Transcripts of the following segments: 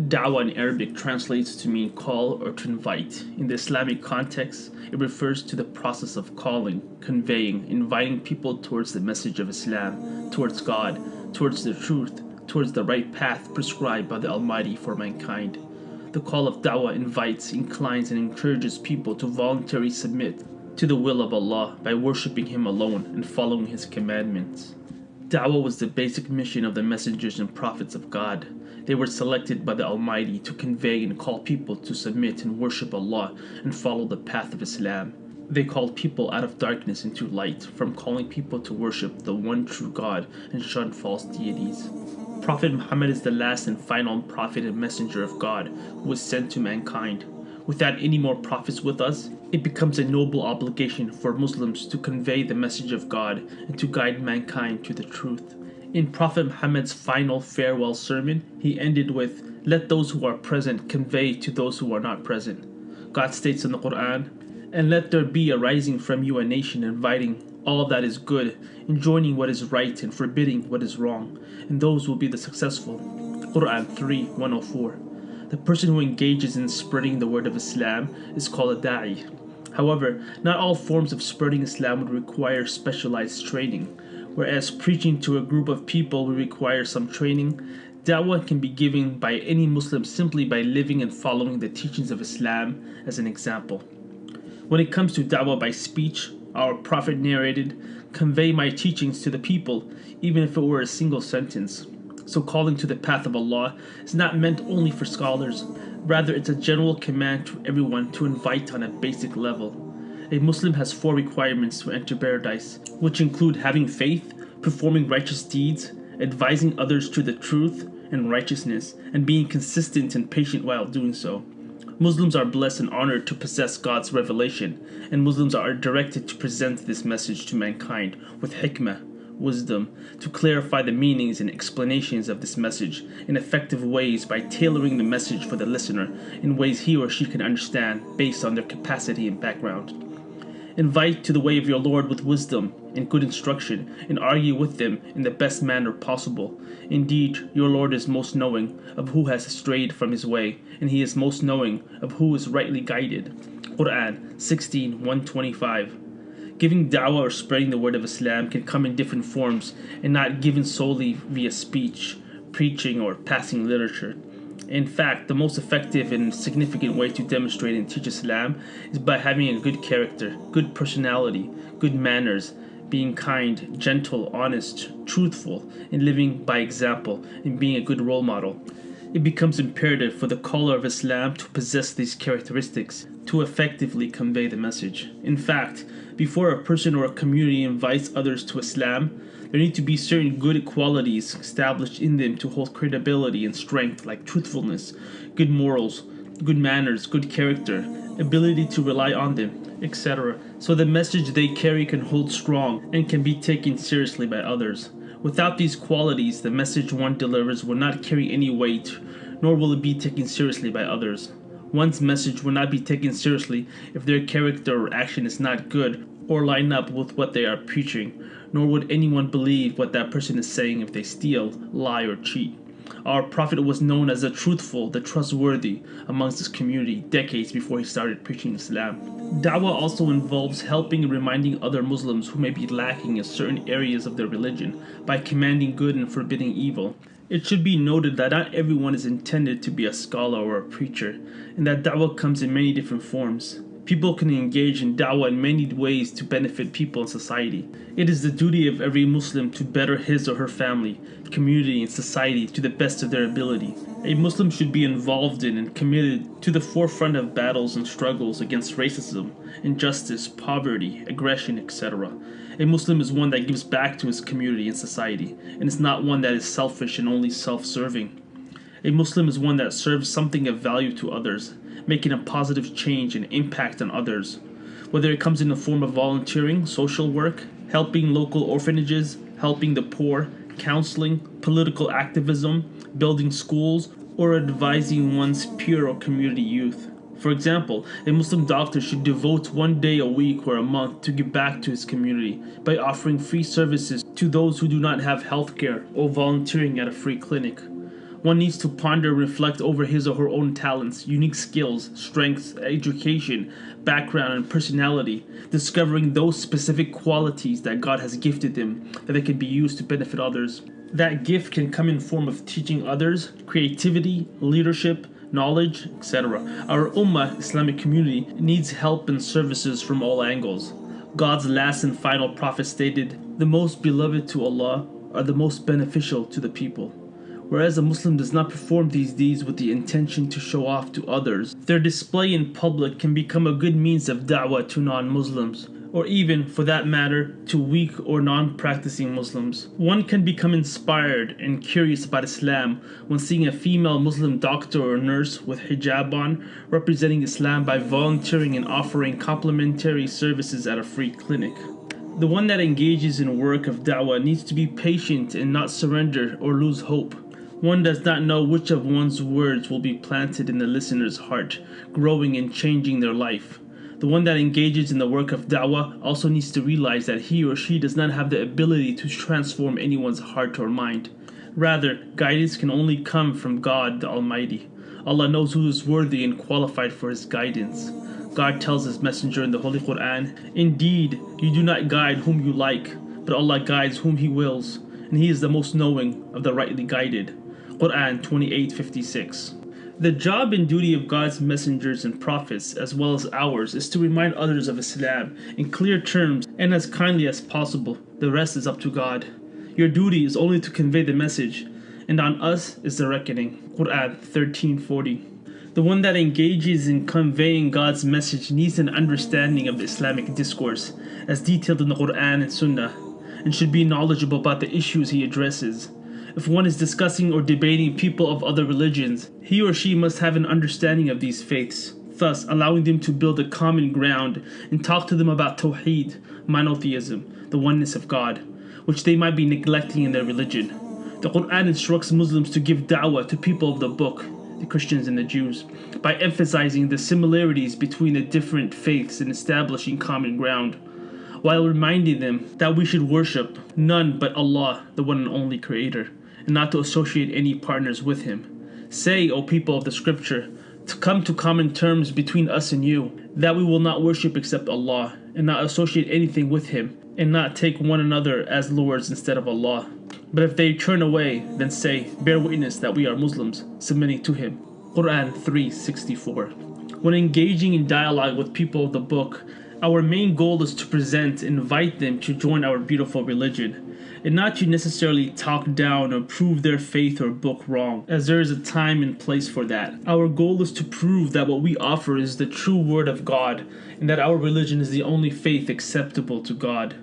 Dawah in Arabic translates to mean call or to invite. In the Islamic context, it refers to the process of calling, conveying, inviting people towards the message of Islam, towards God, towards the truth, towards the right path prescribed by the Almighty for mankind. The call of Dawah invites, inclines, and encourages people to voluntarily submit to the will of Allah by worshipping Him alone and following His commandments. Dawah was the basic mission of the messengers and prophets of God. They were selected by the Almighty to convey and call people to submit and worship Allah and follow the path of Islam. They called people out of darkness into light, from calling people to worship the one true God and shun false deities. Prophet Muhammad is the last and final prophet and messenger of God who was sent to mankind. Without any more prophets with us, it becomes a noble obligation for Muslims to convey the message of God and to guide mankind to the truth. In Prophet Muhammad's final farewell sermon, he ended with, Let those who are present convey to those who are not present. God states in the Quran, And let there be arising from you a nation inviting all that is good, enjoining what is right and forbidding what is wrong, and those will be the successful. Quran 3 104. The person who engages in spreading the word of Islam is called a da'i. However, not all forms of spreading Islam would require specialized training. Whereas preaching to a group of people would require some training, da'wah can be given by any Muslim simply by living and following the teachings of Islam as an example. When it comes to da'wah by speech, our Prophet narrated, Convey my teachings to the people, even if it were a single sentence. So calling to the path of Allah is not meant only for scholars, rather it's a general command to everyone to invite on a basic level. A Muslim has four requirements to enter paradise, which include having faith, performing righteous deeds, advising others to the truth and righteousness, and being consistent and patient while doing so. Muslims are blessed and honored to possess God's revelation, and Muslims are directed to present this message to mankind with hikmah, wisdom, to clarify the meanings and explanations of this message in effective ways by tailoring the message for the listener in ways he or she can understand based on their capacity and background. Invite to the way of your Lord with wisdom and good instruction, and argue with them in the best manner possible. Indeed, your Lord is most knowing of who has strayed from his way, and he is most knowing of who is rightly guided. Quran 16 125. Giving da'wah or spreading the word of Islam can come in different forms and not given solely via speech, preaching, or passing literature. In fact, the most effective and significant way to demonstrate and teach Islam is by having a good character, good personality, good manners, being kind, gentle, honest, truthful, and living by example, and being a good role model. It becomes imperative for the caller of Islam to possess these characteristics to effectively convey the message. In fact, before a person or a community invites others to Islam, there need to be certain good qualities established in them to hold credibility and strength, like truthfulness, good morals, good manners, good character, ability to rely on them, etc., so the message they carry can hold strong and can be taken seriously by others. Without these qualities, the message one delivers will not carry any weight, nor will it be taken seriously by others. One's message will not be taken seriously if their character or action is not good or line up with what they are preaching, nor would anyone believe what that person is saying if they steal, lie, or cheat. Our prophet was known as the truthful, the trustworthy amongst his community decades before he started preaching Islam. Dawah also involves helping and reminding other Muslims who may be lacking in certain areas of their religion by commanding good and forbidding evil. It should be noted that not everyone is intended to be a scholar or a preacher, and that da'wah comes in many different forms. People can engage in da'wah in many ways to benefit people and society. It is the duty of every Muslim to better his or her family, community, and society to the best of their ability. A Muslim should be involved in and committed to the forefront of battles and struggles against racism, injustice, poverty, aggression, etc. A Muslim is one that gives back to his community and society, and is not one that is selfish and only self serving. A Muslim is one that serves something of value to others making a positive change and impact on others. Whether it comes in the form of volunteering, social work, helping local orphanages, helping the poor, counseling, political activism, building schools, or advising one's peer or community youth. For example, a Muslim doctor should devote one day a week or a month to give back to his community by offering free services to those who do not have health care or volunteering at a free clinic. One needs to ponder reflect over his or her own talents, unique skills, strengths, education, background, and personality, discovering those specific qualities that God has gifted them that they can be used to benefit others. That gift can come in form of teaching others, creativity, leadership, knowledge, etc. Our Ummah Islamic community needs help and services from all angles. God's last and final prophet stated, The most beloved to Allah are the most beneficial to the people. Whereas a Muslim does not perform these deeds with the intention to show off to others, their display in public can become a good means of da'wah to non Muslims or even, for that matter, to weak or non practicing Muslims. One can become inspired and curious about Islam when seeing a female Muslim doctor or nurse with hijab on representing Islam by volunteering and offering complimentary services at a free clinic. The one that engages in work of da'wah needs to be patient and not surrender or lose hope. One does not know which of one's words will be planted in the listener's heart, growing and changing their life. The one that engages in the work of da'wah also needs to realize that he or she does not have the ability to transform anyone's heart or mind. Rather, guidance can only come from God the Almighty. Allah knows who is worthy and qualified for His guidance. God tells His Messenger in the Holy Quran, Indeed, you do not guide whom you like, but Allah guides whom He wills, and He is the most knowing of the rightly guided. Quran 28:56. The job and duty of God's messengers and prophets, as well as ours, is to remind others of Islam in clear terms and as kindly as possible. The rest is up to God. Your duty is only to convey the message, and on us is the reckoning. Quran 1340. The one that engages in conveying God's message needs an understanding of Islamic discourse, as detailed in the Quran and Sunnah, and should be knowledgeable about the issues he addresses. If one is discussing or debating people of other religions, he or she must have an understanding of these faiths, thus allowing them to build a common ground and talk to them about Tawheed, monotheism, the oneness of God, which they might be neglecting in their religion. The Quran instructs Muslims to give da'wah to people of the book, the Christians and the Jews, by emphasizing the similarities between the different faiths and establishing common ground, while reminding them that we should worship none but Allah, the one and only Creator and not to associate any partners with him. Say, O people of the scripture, to come to common terms between us and you, that we will not worship except Allah, and not associate anything with him, and not take one another as lords instead of Allah. But if they turn away, then say, Bear witness that we are Muslims, submitting to him. Quran 364. When engaging in dialogue with people of the book, our main goal is to present invite them to join our beautiful religion and not to necessarily talk down or prove their faith or book wrong, as there is a time and place for that. Our goal is to prove that what we offer is the true word of God, and that our religion is the only faith acceptable to God.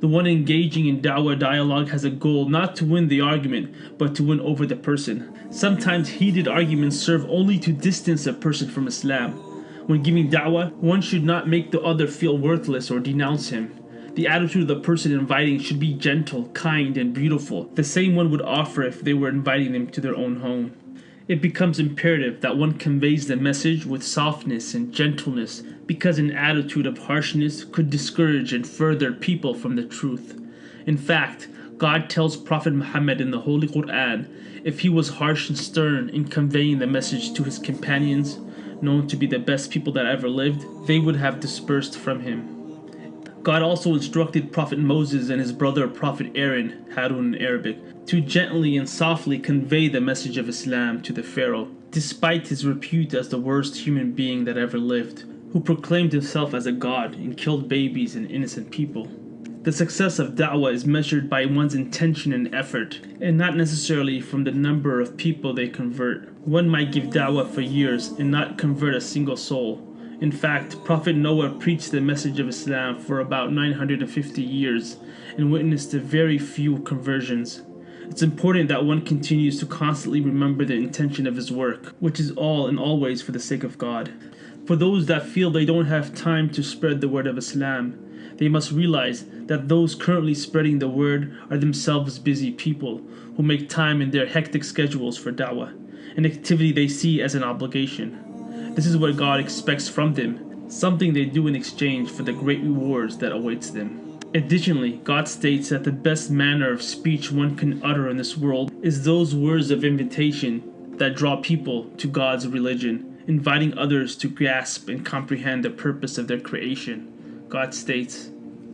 The one engaging in da'wah dialogue has a goal not to win the argument, but to win over the person. Sometimes heated arguments serve only to distance a person from Islam. When giving da'wah, one should not make the other feel worthless or denounce him. The attitude of the person inviting should be gentle, kind, and beautiful, the same one would offer if they were inviting them to their own home. It becomes imperative that one conveys the message with softness and gentleness because an attitude of harshness could discourage and further people from the truth. In fact, God tells Prophet Muhammad in the Holy Quran if he was harsh and stern in conveying the message to his companions, known to be the best people that ever lived, they would have dispersed from him. God also instructed Prophet Moses and his brother Prophet Aaron, Harun in Arabic, to gently and softly convey the message of Islam to the Pharaoh, despite his repute as the worst human being that ever lived, who proclaimed himself as a god and killed babies and innocent people. The success of da'wah is measured by one's intention and effort, and not necessarily from the number of people they convert. One might give da'wah for years and not convert a single soul, in fact, Prophet Noah preached the message of Islam for about 950 years and witnessed a very few conversions. It's important that one continues to constantly remember the intention of his work, which is all and always for the sake of God. For those that feel they don't have time to spread the word of Islam, they must realize that those currently spreading the word are themselves busy people who make time in their hectic schedules for da'wah, an activity they see as an obligation. This is what God expects from them, something they do in exchange for the great rewards that awaits them. Additionally, God states that the best manner of speech one can utter in this world is those words of invitation that draw people to God's religion, inviting others to grasp and comprehend the purpose of their creation. God states,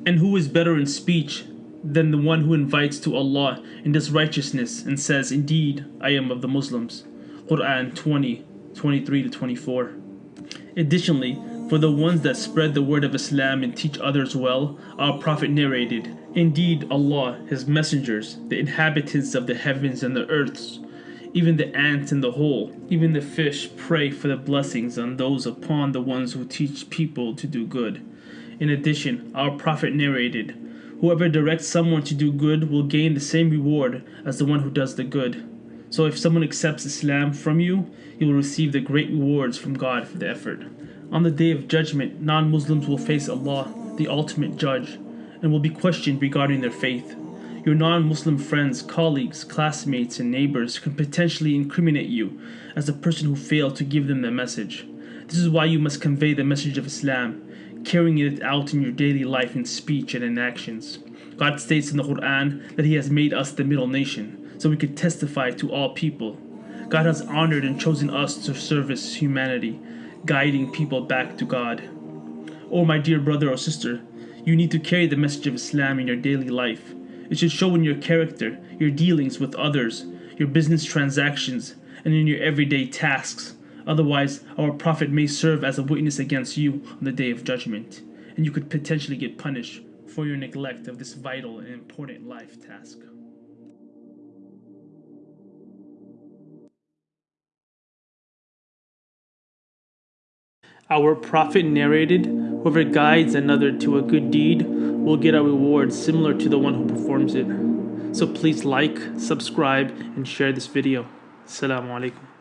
And who is better in speech than the one who invites to Allah and does righteousness and says, Indeed, I am of the Muslims. Quran 20, 23 to 24. Additionally, for the ones that spread the word of Islam and teach others well, our Prophet narrated, Indeed, Allah, His messengers, the inhabitants of the heavens and the earths, even the ants in the hole, even the fish pray for the blessings on those upon the ones who teach people to do good. In addition, our Prophet narrated, Whoever directs someone to do good will gain the same reward as the one who does the good. So if someone accepts Islam from you, you will receive the great rewards from God for the effort. On the day of judgment, non Muslims will face Allah, the ultimate judge, and will be questioned regarding their faith. Your non Muslim friends, colleagues, classmates, and neighbors can potentially incriminate you as the person who failed to give them the message. This is why you must convey the message of Islam carrying it out in your daily life in speech and in actions. God states in the Quran that He has made us the middle nation, so we could testify to all people. God has honored and chosen us to service humanity, guiding people back to God. Oh, my dear brother or sister, you need to carry the message of Islam in your daily life. It should show in your character, your dealings with others, your business transactions, and in your everyday tasks. Otherwise, our prophet may serve as a witness against you on the day of judgment, and you could potentially get punished for your neglect of this vital and important life task. Our prophet narrated, Whoever guides another to a good deed will get a reward similar to the one who performs it. So please like, subscribe, and share this video. Assalamu alaikum.